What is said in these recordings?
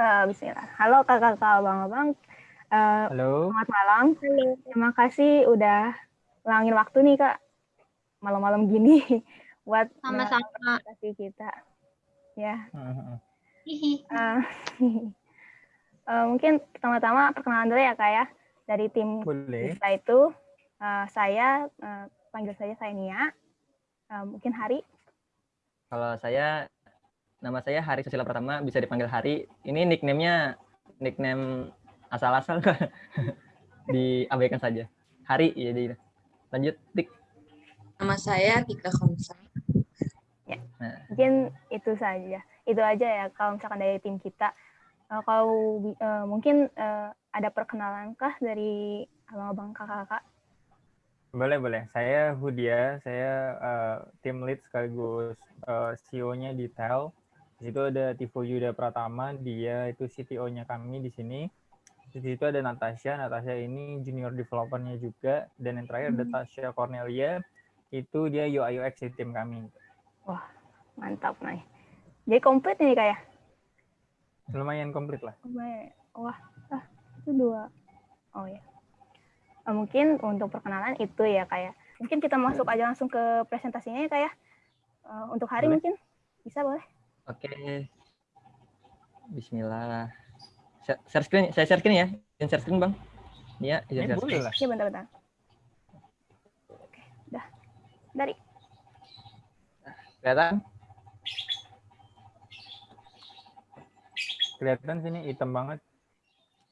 Uh, Bismillah. Halo kakak-kakak, abang-abang. Uh, Halo. Selamat malam. Halo. Terima kasih udah langin waktu nih kak. Malam-malam gini buat sama-sama kasih kita. Ya. Uh, Uh, uh, mungkin pertama-tama perkenalan dulu ya kak ya. Dari tim Boleh. kita itu uh, saya uh, panggil saja saya Nia. Uh, mungkin Hari. Kalau saya nama saya Hari Susila Pratama, bisa dipanggil Hari. Ini nickname-nya nickname asal-asal diabaikan saja. Hari ya jadi lanjut Tik. Nama saya Tika Komsa. Ya. Nah. Mungkin itu saja. Itu aja ya kalau misalkan dari tim kita. Uh, kalau uh, mungkin uh, ada perkenalan kah dari abang-abang kakak-kakak? Boleh, boleh. Saya Hudia, saya uh, tim lead sekaligus uh, CEO-nya di TEL. Di situ ada Tivo Yuda Pratama, dia itu CTO-nya kami di sini. Di situ ada Natasha, Natasha ini junior developer-nya juga. Dan yang terakhir ada Hmm. Tasha Cornelia, itu dia UI UX di tim kami. Wah, mantap nih. Jadi komplit nih kayak. Lumayan komplit lah. Wah, ah, itu dua. Oh ya. Mungkin untuk perkenalan itu ya kayak. Mungkin kita masuk aja langsung ke presentasinya ya kayak. Eh, untuk hari Boleh. mungkin bisa boleh? Oke. Bismillah. Share share screen, saya share screen ya. Izin share screen, Bang. Iya, izin Ini share screen. Iya bentar-bentar. Oke, dah. Dari. Kelihatan? Kelihatan sini hitam banget.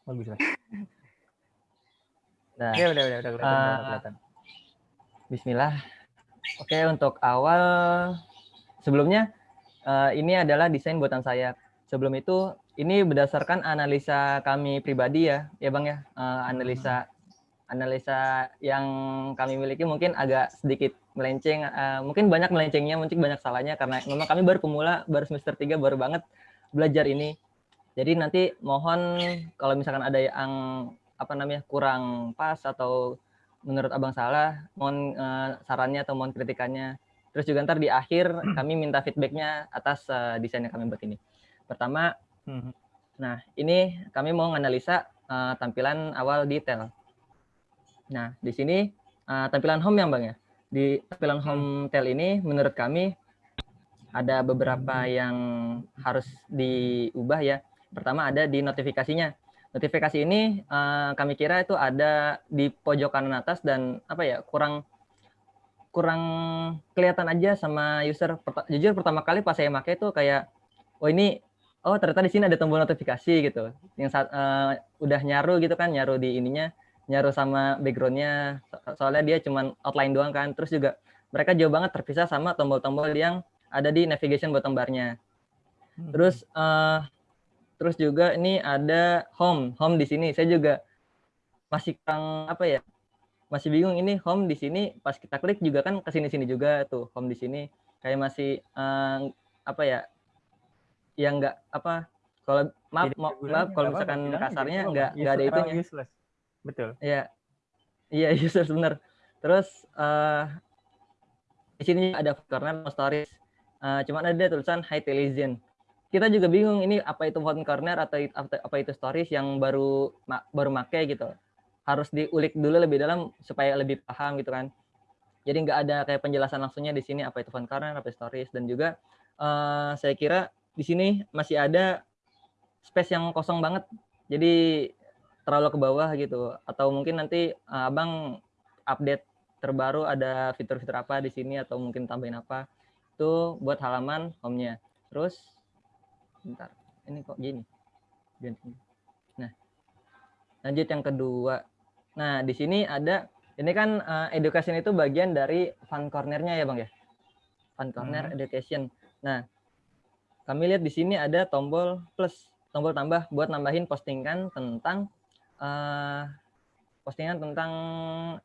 Bagus lah. Nah, Ya udah, udah, udah kelihatan. udah Ah. kelihatan. Bismillah. Oke, untuk awal sebelumnya eh, ini adalah desain buatan saya. Sebelum itu ini berdasarkan analisa kami pribadi ya, ya Bang ya. Eh, analisa analisa yang kami miliki mungkin agak sedikit melenceng, eh, mungkin banyak melencengnya, mungkin banyak salahnya karena memang kami baru pemula, baru semester 3 baru banget belajar ini. Jadi nanti mohon kalau misalkan ada yang apa namanya kurang pas atau menurut abang salah, mohon eh, sarannya atau mohon kritikannya. Terus juga ntar di akhir kami minta feedbacknya atas eh, desain yang kami buat ini. Pertama, Mhm. nah ini kami mau menganalisa eh, tampilan awal detail. Nah di sini eh, tampilan home yang bang ya. Di tampilan home tel ini menurut kami ada beberapa yang harus diubah ya. Pertama ada di notifikasinya. Notifikasi ini eh, kami kira itu ada di pojok kanan atas dan apa ya kurang kurang kelihatan aja sama user. Jujur pertama kali pas saya pakai itu kayak, oh ini, oh ternyata di sini ada tombol notifikasi gitu. Yang saat eh, udah nyaru gitu kan, nyaru di ininya, nyaru sama backgroundnya. So- soalnya dia cuman outline doang kan. Terus juga mereka jauh banget terpisah sama tombol-tombol yang ada di navigation bottom bar-nya. Terus eh terus juga ini ada home, home di sini. Saya juga masih kurang apa ya? Masih bingung ini home di sini pas kita klik juga kan ke sini-sini juga tuh home di sini. Kayak masih eh, apa ya? Yang enggak apa kalau maaf Tidak maaf, kalau nggak misalkan aja, kasarnya nggak enggak apa-apa. enggak ada Useless, itunya. Useless. Betul. Iya. Iya, user bener. Terus eh di sini ada corner no stories. Eh, cuman ada tulisan high television. Kita juga bingung ini apa itu font corner atau apa apa itu stories yang baru ma- baru make gitu. Harus diulik dulu lebih dalam supaya lebih paham gitu kan. Jadi nggak ada kayak penjelasan langsungnya di sini apa itu font corner, apa stories dan juga eh, saya kira di sini masih ada space yang kosong banget. Jadi terlalu ke bawah gitu. Atau mungkin nanti uh, abang update terbaru ada fitur-fitur apa di sini atau mungkin tambahin apa. Itu buat halaman home-nya. Terus bentar. Ini kok gini. Nah lanjut yang kedua nah di sini ada ini kan uh, education itu bagian dari fun corner-nya ya bang ya fun corner Hmm. education nah kami lihat di sini ada tombol plus tombol tambah buat nambahin postingan tentang eh postingan tentang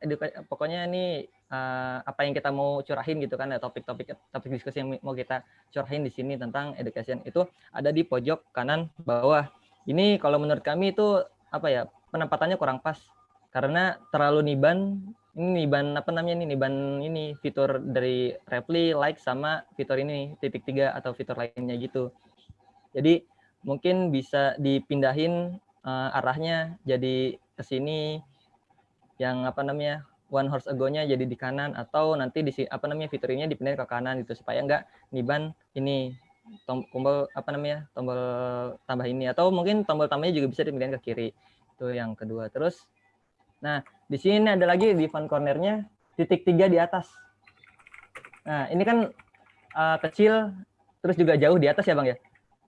eduka pokoknya ini eh, apa yang kita mau curahin gitu kan ya topik-topik topik diskusi yang mau kita curahin di sini tentang education itu ada di pojok kanan bawah. Ini kalau menurut kami itu apa ya penempatannya kurang pas karena terlalu niban ini niban apa namanya ini niban ini fitur dari Reply like sama fitur ini titik tiga atau fitur lainnya gitu. Jadi mungkin bisa dipindahin uh, arahnya jadi ke sini yang apa namanya one horse ago-nya jadi di kanan atau nanti di apa namanya fitur ini dipindahin ke kanan gitu supaya enggak niban ini tombol apa namanya tombol tambah ini atau mungkin tombol tambahnya juga bisa dipindahin ke kiri itu yang kedua terus nah di sini ada lagi di font cornernya titik tiga di atas. Nah ini kan uh, kecil terus juga jauh di atas ya bang ya?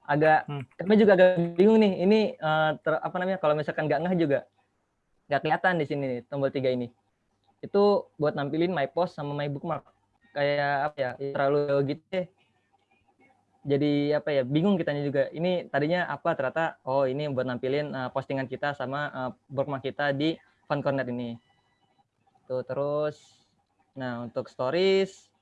Agak Hmm. kami juga agak bingung nih ini uh, ter- apa namanya kalau misalkan nggak ngeh juga nggak kelihatan di sini nih, tombol tiga ini. Itu buat nampilin my post sama my bookmark. Kayak apa ya ya terlalu gitu deh. Jadi apa ya bingung kitanya juga. Ini tadinya apa ternyata oh ini buat nampilin uh, postingan kita sama uh, bookmark kita di fun corner ini. Tuh terus nah untuk stories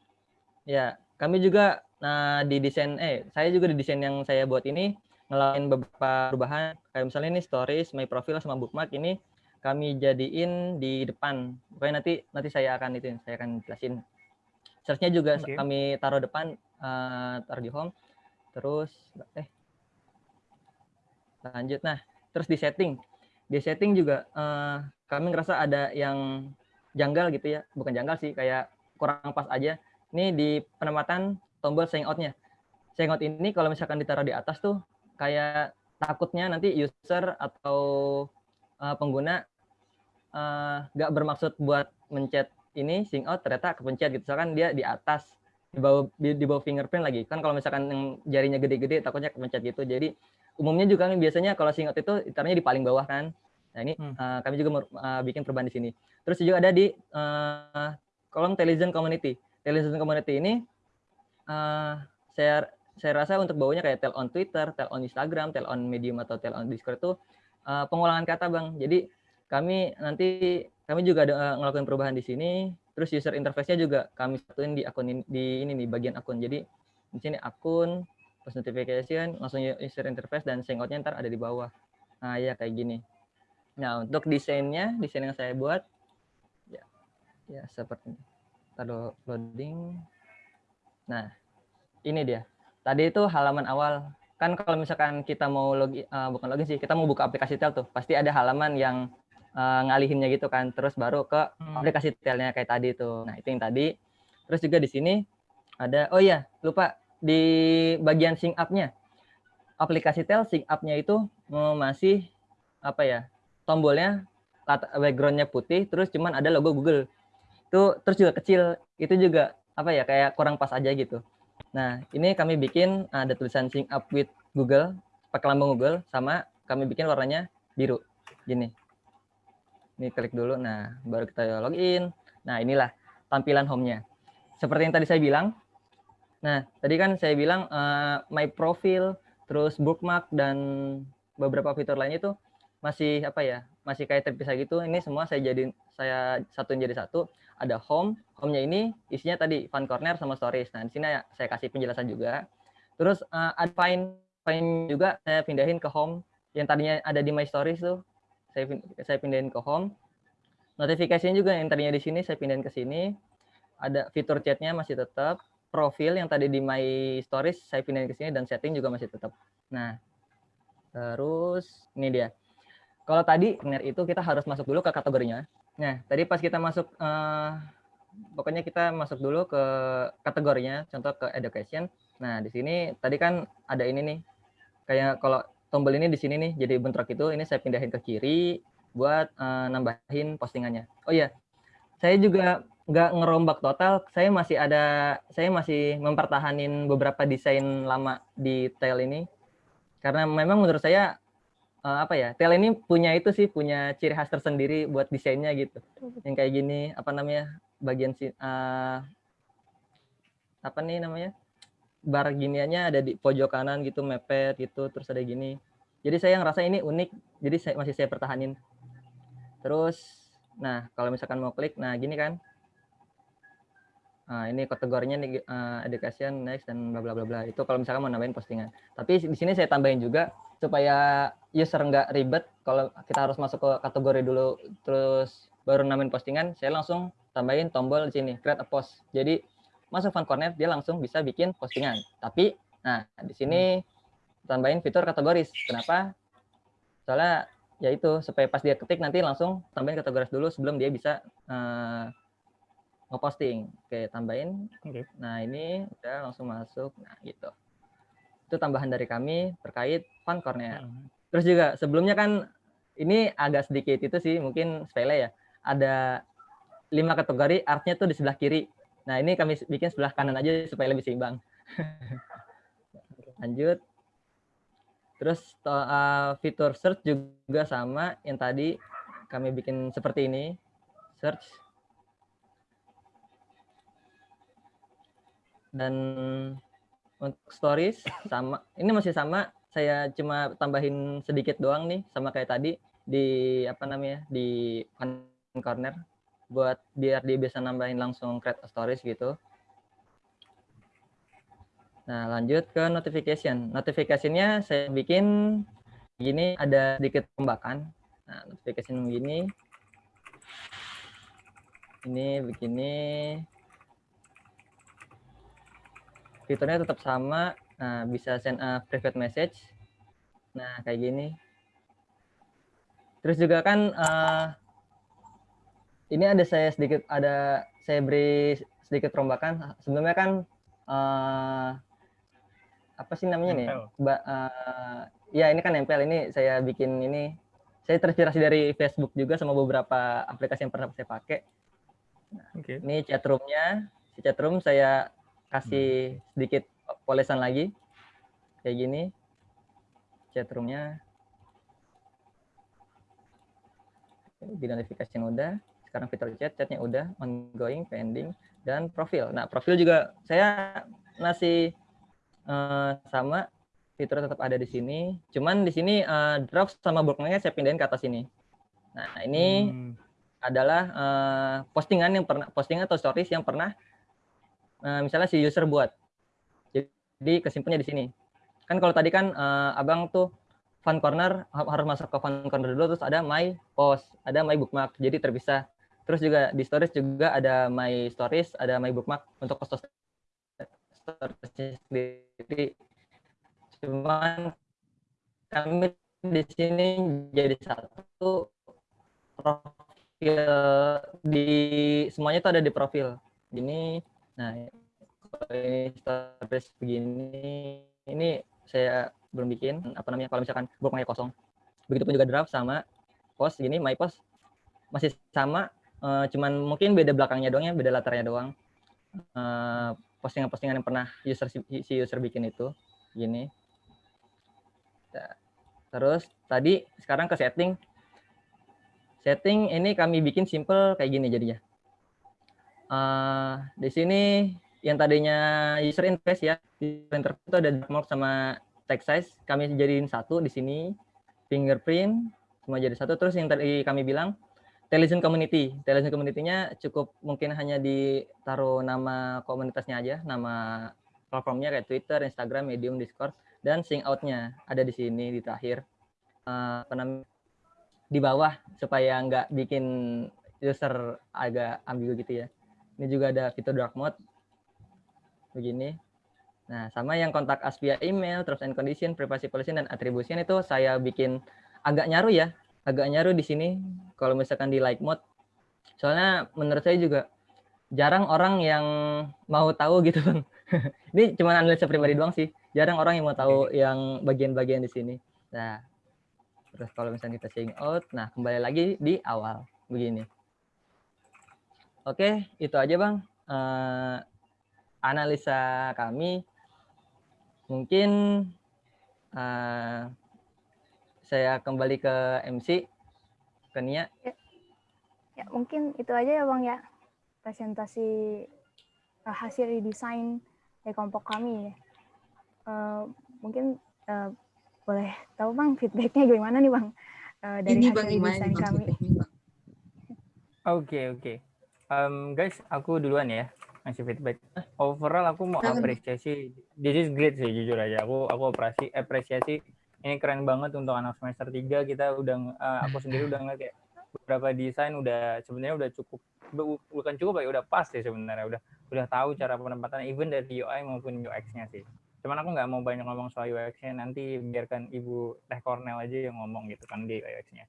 ya kami juga nah di desain eh saya juga di desain yang saya buat ini ngelakuin beberapa perubahan. Kayak misalnya ini stories my profile sama bookmark ini kami jadiin di depan. Pokoknya nanti nanti saya akan itu saya akan jelasin. Searchnya juga Oke. kami taruh depan eh, taruh di home. Terus eh lanjut. Nah terus di setting. Di setting juga eh, kami ngerasa ada yang janggal gitu ya. Bukan janggal sih kayak kurang pas aja. Ini di penempatan tombol sign out-nya sign out ini kalau misalkan ditaruh di atas tuh kayak takutnya nanti user atau eh, pengguna eh, nggak bermaksud buat mencet ini sign out ternyata kepencet gitu. Misalkan dia di atas di bawah di bawah fingerprint lagi. Kan kalau misalkan yang jarinya gede-gede takutnya kepencet gitu. Jadi umumnya juga kan biasanya kalau sign out itu ditaruhnya di paling bawah kan nah ini Hmm. eh, kami juga eh, bikin perubahan di sini terus juga ada di eh, kolom television community television community ini eh, saya saya rasa untuk bawanya kayak tel on Twitter, tel on Instagram, tel on Medium atau tel on Discord itu eh, pengulangan kata bang. Jadi kami nanti kami juga ada ngelakuin perubahan di sini. Terus user interface-nya juga kami satuin di akun ini, di ini nih bagian akun. Jadi di sini akun, post notification, langsung user interface dan hangout-nya ntar ada di bawah. Nah ya kayak gini. Nah untuk desainnya, desain yang saya buat ya ya seperti ini. Taruh loading. Nah ini dia. Tadi itu halaman awal. Kan kalau misalkan kita mau login, eh, bukan login sih, kita mau buka aplikasi tel tuh, pasti ada halaman yang eh, ngalihinnya gitu kan. Terus baru ke Hmm. aplikasi telnya kayak tadi tuh. Nah itu yang tadi. Terus juga di sini ada, oh iya lupa di bagian sync up-nya. Aplikasi tel sync up-nya itu masih apa ya tombolnya background-nya putih, terus cuman ada logo Google. Itu terus juga kecil, itu juga apa ya kayak kurang pas aja gitu. Nah, ini kami bikin ada tulisan sync up with Google, pakai lambang Google, sama kami bikin warnanya biru. Gini. Ini klik dulu, nah baru kita login. Nah, inilah tampilan home-nya. Seperti yang tadi saya bilang, nah tadi kan saya bilang eh, my profile, terus bookmark, dan beberapa fitur lainnya itu masih apa ya, masih kayak terpisah gitu. Ini semua saya jadi saya satuin jadi satu. Ada home, home-nya ini isinya tadi fun corner sama stories. Nah, di sini ya saya kasih penjelasan juga. Terus eh, ada find find juga saya pindahin ke home yang tadinya ada di my stories tuh. Saya saya pindahin ke home. Notifikasinya juga yang tadinya di sini saya pindahin ke sini. Ada fitur chatnya masih tetap. Profil yang tadi di my stories saya pindahin ke sini dan setting juga masih tetap. Nah, terus ini dia. Kalau tadi corner itu kita harus masuk dulu ke kategorinya. Nah, tadi pas kita masuk, eh, pokoknya kita masuk dulu ke kategorinya, contoh ke education. Nah, di sini tadi kan ada ini nih, kayak kalau tombol ini di sini nih, jadi bentrok itu, ini saya pindahin ke kiri buat eh, nambahin postingannya. Oh iya, saya juga nggak ngerombak total, saya masih ada, saya masih mempertahanin beberapa desain lama di tail ini, karena memang menurut saya eh, apa ya, tail ini punya itu sih, punya ciri khas tersendiri buat desainnya gitu. Yang kayak gini apa namanya bagian si eh, apa nih namanya bar giniannya ada di pojok kanan gitu mepet gitu terus ada gini. Jadi saya ngerasa ini unik jadi saya masih saya pertahanin. Terus nah kalau misalkan mau klik nah gini kan. Nah ini kategorinya nih eh, education next dan bla bla bla bla. Itu kalau misalkan mau nambahin postingan. Tapi di sini saya tambahin juga supaya user nggak ribet kalau kita harus masuk ke kategori dulu terus baru nambahin postingan saya langsung tambahin tombol di sini create a post jadi masuk fun corner dia langsung bisa bikin postingan tapi nah di sini tambahin fitur kategoris. Kenapa? Soalnya ya itu supaya pas dia ketik nanti langsung tambahin kategoris dulu sebelum dia bisa uh, ngeposting. Oke, tambahin. Oke. Nah, ini udah langsung masuk. Nah, gitu. Itu tambahan dari kami terkait fun corner. Terus juga sebelumnya kan ini agak sedikit itu sih mungkin sepele ya. Ada lima kategori artnya tuh di sebelah kiri. Nah ini kami bikin sebelah kanan aja supaya lebih seimbang. Lanjut. Terus uh, fitur search juga sama yang tadi kami bikin seperti ini. Search. Dan untuk stories sama ini masih sama saya cuma tambahin sedikit doang nih sama kayak tadi di apa namanya di corner buat biar dia bisa nambahin langsung create a stories gitu. Nah, lanjut ke notification. Notificationnya saya bikin gini ada sedikit perombakan. Nah, notification begini. Ini begini. Fiturnya tetap sama. Nah, bisa send a private message. Nah, kayak gini. Terus juga kan uh, ini ada saya sedikit ada saya beri sedikit perombakan. Sebelumnya kan uh, apa sih namanya nih? Ba, uh, ya ini kan nempel. Ini saya bikin ini. Saya terinspirasi dari Facebook juga sama beberapa aplikasi yang pernah saya pakai. Nah, okay. Ini chatroomnya. Si chatroom saya kasih sedikit polesan lagi. Kayak gini. Chatroomnya. Di notification udah sekarang fitur chat, chatnya udah, ongoing, pending, dan profil. Nah, profil juga saya masih uh, sama, fitur tetap ada di sini. Cuman di sini uh, draft sama bookmarknya saya pindahin ke atas sini. Nah, ini hmm. adalah uh, postingan yang pernah, postingan atau stories yang pernah, uh, misalnya si user buat. Jadi kesimpulannya di sini. Kan kalau tadi kan uh, abang tuh fun corner harus masuk ke fun corner dulu terus ada my post, ada my bookmark. Jadi terpisah. Terus juga di stories juga ada my stories, ada my bookmark untuk post stories sendiri. Cuman kami di sini jadi satu profil di semuanya itu ada di profil. Ini, nah ini stories begini, ini saya belum bikin apa namanya kalau misalkan bookmarknya kosong. Begitupun juga draft sama post gini, my post masih sama uh, cuman mungkin beda belakangnya doang ya, beda latarnya doang. Postingan-postingan uh, yang pernah user si user bikin itu gini. Nah, terus tadi sekarang ke setting. Setting ini kami bikin simple kayak gini jadinya. Uh, di sini yang tadinya user interface ya, user interface itu ada mark sama text size, kami jadiin satu di sini, fingerprint, semua jadi satu. Terus yang tadi kami bilang, Television Community. Television Community-nya cukup mungkin hanya ditaruh nama komunitasnya aja, nama platformnya kayak Twitter, Instagram, Medium, Discord, dan sing out-nya ada di sini di terakhir. Uh, di bawah supaya nggak bikin user agak ambigu gitu ya. Ini juga ada fitur dark mode. Begini. Nah, sama yang kontak us via email, terms and condition, privacy policy, dan attribution itu saya bikin agak nyaru ya agak nyaru di sini kalau misalkan di like mode. Soalnya menurut saya juga jarang orang yang mau tahu gitu bang. Ini cuma analisa pribadi doang sih. Jarang orang yang mau tahu yang bagian-bagian di sini. Nah, terus kalau misalnya kita saying out, nah kembali lagi di awal begini. Oke, itu aja bang. Uh, analisa kami mungkin uh, saya kembali ke MC, ke Nia. Ya, ya mungkin itu aja ya Bang ya, presentasi uh, hasil redesign dari kelompok kami. Uh, mungkin uh, boleh tahu Bang feedbacknya gimana nih Bang uh, dari Ini hasil bang, redesign kami. Oke, okay, oke. Okay. Um, guys, aku duluan ya ngasih feedback. Overall aku mau apresiasi. This is great sih jujur aja. Aku aku apresiasi apresiasi ini keren banget untuk anak semester 3 kita udah uh, aku sendiri udah ngeliat kayak beberapa desain udah sebenarnya udah cukup bukan cukup ya udah pas sih sebenarnya udah udah tahu cara penempatan even dari UI maupun UX-nya sih Cuman aku nggak mau banyak ngomong soal UX-nya, nanti biarkan Ibu Teh Cornel aja yang ngomong gitu kan di UX-nya.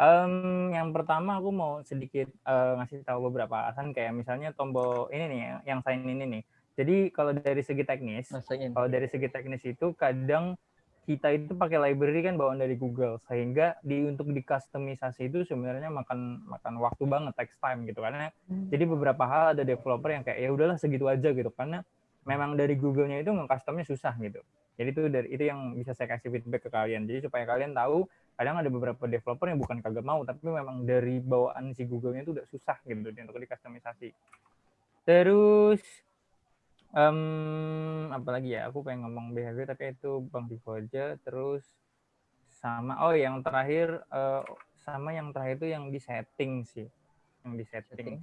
Um, yang pertama aku mau sedikit uh, ngasih tahu beberapa alasan kayak misalnya tombol ini nih yang sign ini nih. Jadi kalau dari segi teknis, kalau dari segi teknis itu kadang kita itu pakai library kan bawaan dari Google sehingga di untuk dikustomisasi itu sebenarnya makan makan waktu banget text time gitu karena hmm. jadi beberapa hal ada developer yang kayak ya udahlah segitu aja gitu karena memang dari Google-nya itu nge-customnya susah gitu. Jadi itu dari itu yang bisa saya kasih feedback ke kalian. Jadi supaya kalian tahu kadang ada beberapa developer yang bukan kagak mau tapi memang dari bawaan si Google-nya itu udah susah gitu untuk dikustomisasi. Terus um, apalagi ya? Aku pengen ngomong behavior tapi itu bang Vivo aja. Terus sama oh yang terakhir uh, sama yang terakhir itu yang di setting sih. Yang di setting?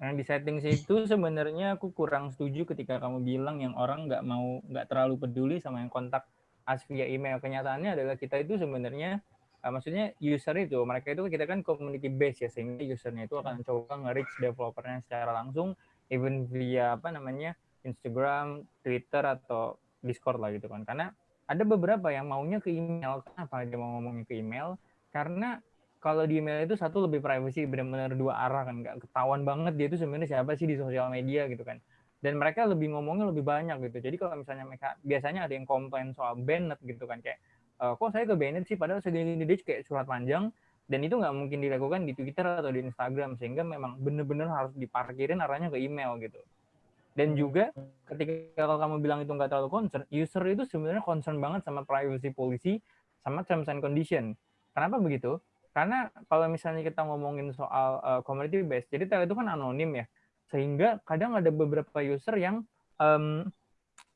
Yang di setting itu sebenarnya aku kurang setuju ketika kamu bilang yang orang nggak mau nggak terlalu peduli sama yang kontak as via email kenyataannya adalah kita itu sebenarnya uh, maksudnya user itu mereka itu kita kan community base ya sehingga usernya itu akan coba nge-reach developernya secara langsung even via apa namanya Instagram, Twitter atau Discord lah gitu kan. Karena ada beberapa yang maunya ke email. Kenapa dia mau ngomongnya ke email? Karena kalau di email itu satu lebih privacy benar-benar dua arah kan nggak ketahuan banget dia itu sebenarnya siapa sih di sosial media gitu kan dan mereka lebih ngomongnya lebih banyak gitu. Jadi kalau misalnya mereka biasanya ada yang komplain soal banned gitu kan kayak e, kok saya ke banned sih? Padahal segini di kayak surat panjang. Dan itu nggak mungkin dilakukan di Twitter atau di Instagram sehingga memang benar-benar harus diparkirin arahnya ke email gitu. Dan juga ketika kalau kamu bilang itu nggak terlalu concern user itu sebenarnya concern banget sama privacy policy sama terms and condition. Kenapa begitu? Karena kalau misalnya kita ngomongin soal uh, community based jadi tel itu kan anonim ya sehingga kadang ada beberapa user yang um,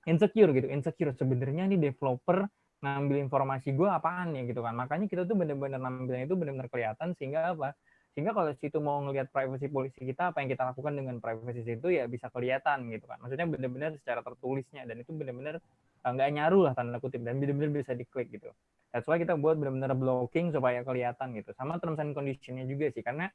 insecure gitu. Insecure sebenarnya nih developer ngambil informasi gue apaan ya? Gitu kan. Makanya kita tuh bener-bener nampilnya itu bener-bener kelihatan sehingga apa? Sehingga kalau situ mau ngelihat privacy polisi kita apa yang kita lakukan dengan privacy itu ya bisa kelihatan gitu kan. Maksudnya bener-bener secara tertulisnya dan itu bener-bener eh, nggak nyaru lah tanda kutip dan bener-bener bisa diklik gitu. That's why kita buat bener-bener blocking supaya kelihatan gitu. Sama terms and conditionnya juga sih. Karena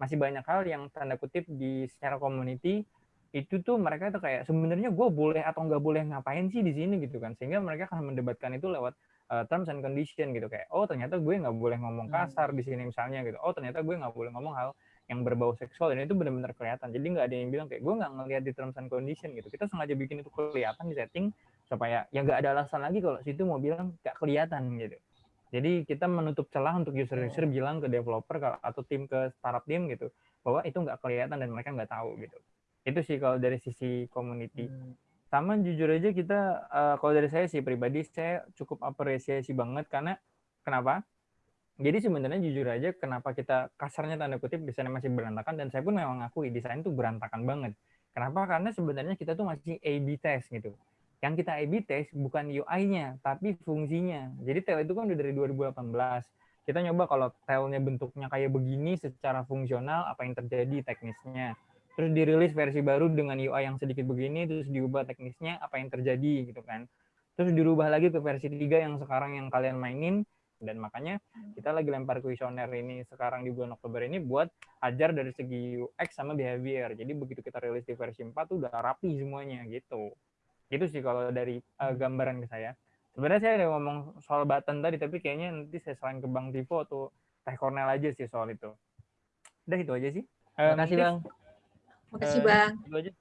masih banyak hal yang tanda kutip di secara community itu tuh mereka tuh kayak sebenarnya gue boleh atau nggak boleh ngapain sih di sini? gitu kan. Sehingga mereka akan mendebatkan itu lewat uh, terms and condition gitu. Kayak oh ternyata gue nggak boleh ngomong hmm. kasar di sini misalnya gitu. Oh ternyata gue nggak boleh ngomong hal yang berbau seksual. Dan itu benar-benar kelihatan. Jadi nggak ada yang bilang kayak gue nggak ngelihat di terms and condition gitu. Kita sengaja bikin itu kelihatan di setting supaya ya nggak ada alasan lagi kalau situ mau bilang nggak kelihatan gitu jadi kita menutup celah untuk user-user oh. bilang ke developer atau tim ke startup tim gitu bahwa itu nggak kelihatan dan mereka nggak tahu gitu. Itu sih kalau dari sisi community. Hmm. sama jujur aja kita uh, kalau dari saya sih pribadi saya cukup apresiasi banget karena kenapa? Jadi sebenarnya jujur aja kenapa kita kasarnya tanda kutip desainnya masih berantakan dan saya pun memang ngakui desain itu berantakan banget. Kenapa? Karena sebenarnya kita tuh masih A/B test gitu yang kita A/B test bukan UI-nya tapi fungsinya. Jadi tel itu kan udah dari 2018 kita nyoba kalau telnya bentuknya kayak begini secara fungsional apa yang terjadi teknisnya. Terus dirilis versi baru dengan UI yang sedikit begini terus diubah teknisnya apa yang terjadi gitu kan. Terus dirubah lagi ke versi 3 yang sekarang yang kalian mainin. Dan makanya kita lagi lempar kuesioner ini sekarang di bulan Oktober ini buat ajar dari segi UX sama behavior. Jadi begitu kita rilis di versi 4 tuh udah rapi semuanya gitu itu sih kalau dari uh, gambaran ke saya sebenarnya saya udah ngomong soal button tadi tapi kayaknya nanti saya selain ke Bang Tivo atau Teh Cornel aja sih soal itu udah itu aja sih Terima kasih Bang. Makasih Bang.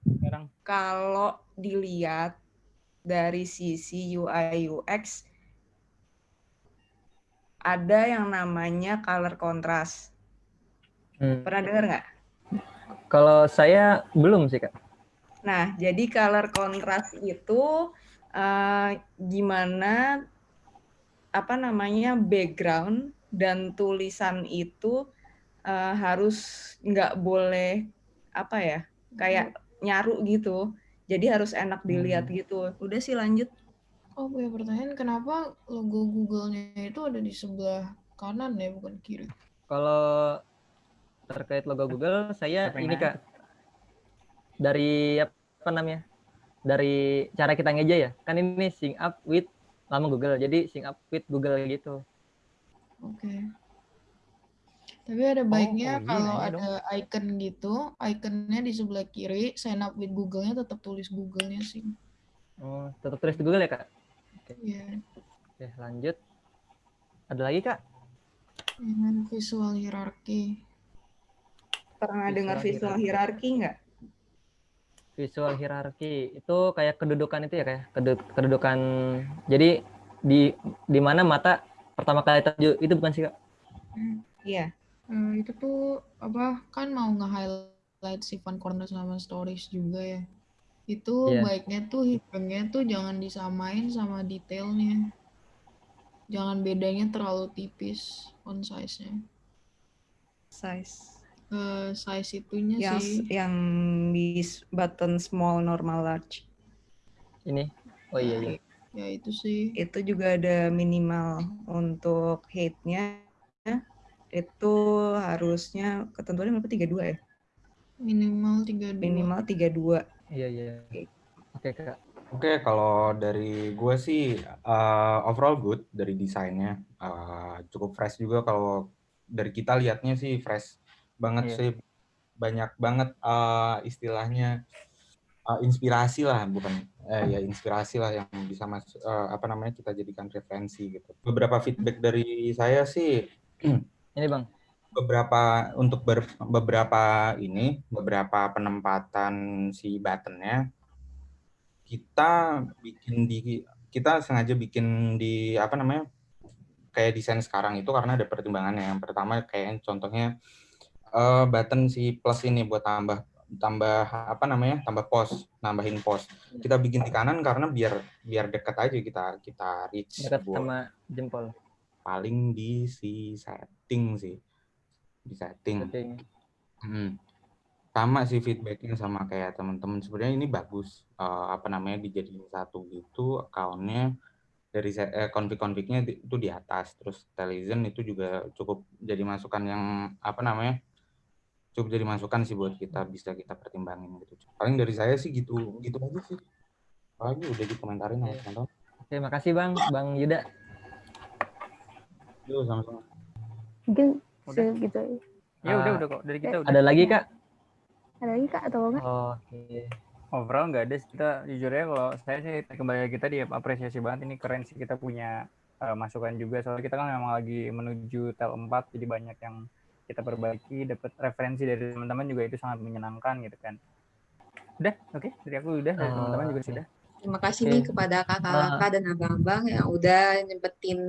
sekarang. Kalau dilihat dari sisi UI UX ada yang namanya color contrast. Hmm. Pernah dengar nggak? Kalau saya belum sih kak. Nah, jadi color contrast itu uh, gimana apa namanya background dan tulisan itu uh, harus nggak boleh apa ya kayak nyaru gitu. Jadi harus enak dilihat hmm. gitu. Udah sih lanjut. Oh punya pertanyaan kenapa logo Google-nya itu ada di sebelah kanan ya bukan kiri? Kalau terkait logo Google saya ini kak dari apa namanya dari cara kita ngeja ya kan ini sync up with lama Google jadi sync up with Google gitu oke okay. Tapi ada oh, baiknya oh, oh, kalau iya, ada dong. icon gitu, iconnya di sebelah kiri, sign up with Google-nya tetap tulis Google-nya sih. Oh, tetap tulis di Google ya, Kak? Iya. Oke, lanjut. Ada lagi, Kak? Dengan visual hierarki. Pernah dengar Visual visual hierarki nggak? Visual hierarki itu kayak kedudukan itu ya kayak kedu- kedudukan. Jadi di di mana mata pertama kali tertuju itu bukan sih, Kak? Iya. Eh, itu tuh apa kan mau nge-highlight si fun corner sama stories juga ya. Itu Iya. baiknya tuh hitungnya tuh jangan disamain sama detailnya. Jangan bedanya terlalu tipis font size-nya. Size. Eh, size itunya Yang sih. yang di button small, normal, large. Ini. Oh iya iya. Ya itu sih. Itu juga ada minimal untuk height-nya. Itu harusnya ketentuannya berapa? 32 ya? Minimal 32. Minimal 32. Iya iya. Oke, Kak. Oke, kalau dari gue sih uh, overall good dari desainnya. Uh, cukup fresh juga kalau dari kita lihatnya sih fresh banget Iya. sih. Banyak banget uh, istilahnya uh, inspirasi lah, bukan eh, ya inspirasi lah yang bisa mas uh, apa namanya kita jadikan referensi gitu. Beberapa feedback dari saya sih Ini, Bang. beberapa untuk ber- beberapa ini beberapa penempatan si buttonnya kita bikin di kita sengaja bikin di apa namanya kayak desain sekarang itu karena ada pertimbangannya yang pertama kayak contohnya eh, button si plus ini buat tambah tambah apa namanya tambah pos nambahin pos kita bikin di kanan karena biar biar dekat aja kita kita reach Dekat buat- sama jempol. paling di si setting sih di setting Oke. Hmm. Sama sih feedbacknya sama kayak teman-teman. Sebenarnya ini bagus. eh, apa namanya dijadiin satu gitu accountnya dari se- eh, itu di atas. Terus Telizen itu juga cukup jadi masukan yang apa namanya cukup jadi masukan sih buat kita bisa kita pertimbangin gitu. Paling dari saya sih gitu gitu aja sih. Apalagi udah dikomentarin sama teman-teman. Oke, makasih Bang, Bang Yuda. Yuk sama-sama. Mungkin Udah. segitu. Ya udah Ah, udah kok dari kita udah. Ada lagi, Kak? Ada lagi kak atau enggak? Oke. Overall nggak ada. sih. Kita jujur ya kalau saya sih kembali ke kita dia apresiasi banget ini keren sih kita punya eh, masukan juga soalnya kita kan memang lagi menuju tel 4 jadi banyak yang kita perbaiki dapat referensi dari teman-teman juga itu sangat menyenangkan gitu kan. Udah, oke dari aku udah dari Oh, teman-teman juga sudah. Terima kasih Oke. nih kepada kakak-kakak dan abang-abang yang udah nyempetin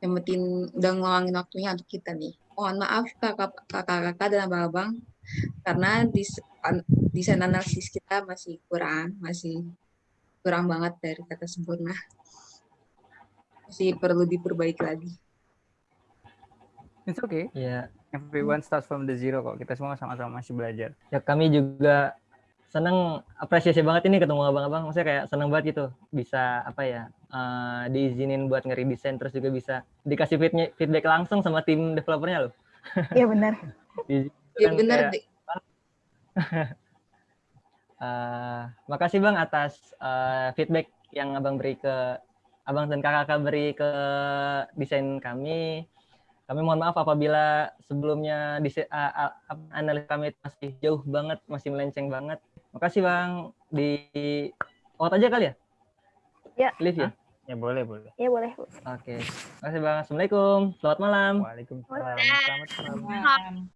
nyempetin udah ngeluangin waktunya untuk kita nih. Mohon maaf kakak- kakak-kakak dan abang-abang karena desain analisis kita masih kurang, masih kurang banget dari kata sempurna. Masih perlu diperbaiki lagi. It's okay. Ya, Everyone starts from the zero kok. Kita semua sama-sama masih belajar. ya kami juga seneng apresiasi banget ini ketemu abang-abang. Maksudnya kayak seneng banget gitu bisa apa ya eh, diizinin buat nge-redesign terus juga bisa dikasih feedback langsung sama tim developernya loh. Iya benar. Ya kan kayak, deh. eh, makasih bang atas eh, feedback yang abang beri ke abang dan kakak beri ke desain kami. Kami mohon maaf apabila sebelumnya a- analis kami masih jauh banget, masih melenceng banget. Makasih bang di out aja kali ya? Ya. Live ya? Ya boleh, boleh. Ya boleh. Bu. Oke. Makasih bang. Assalamualaikum. Selamat malam. Waalaikumsalam. Selamat malam.